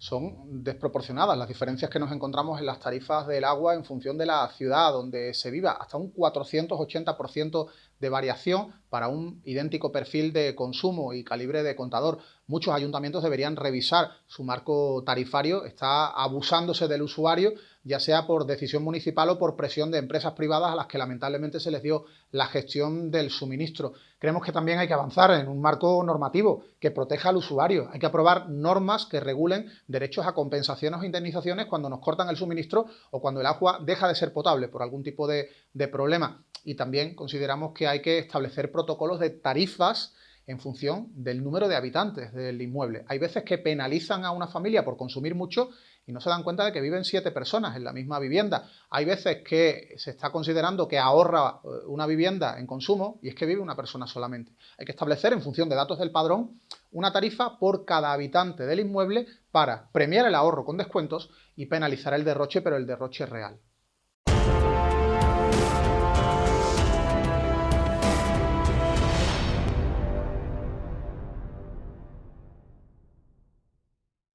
son desproporcionadas las diferencias que nos encontramos en las tarifas del agua en función de la ciudad donde se viva, hasta un 480% de variación para un idéntico perfil de consumo y calibre de contador. Muchos ayuntamientos deberían revisar su marco tarifario, está abusándose del usuario, ya sea por decisión municipal o por presión de empresas privadas a las que lamentablemente se les dio la gestión del suministro. Creemos que también hay que avanzar en un marco normativo que proteja al usuario. Hay que aprobar normas que regulen derechos a compensaciones o indemnizaciones cuando nos cortan el suministro o cuando el agua deja de ser potable por algún tipo de, de problema. Y también consideramos que hay que establecer protocolos de tarifas en función del número de habitantes del inmueble. Hay veces que penalizan a una familia por consumir mucho y no se dan cuenta de que viven siete personas en la misma vivienda. Hay veces que se está considerando que ahorra eh, una vivienda en consumo y es que vive una persona solamente. Hay que establecer en función de datos del padrón una tarifa por cada habitante del inmueble para premiar el ahorro con descuentos y penalizar el derroche, pero el derroche real.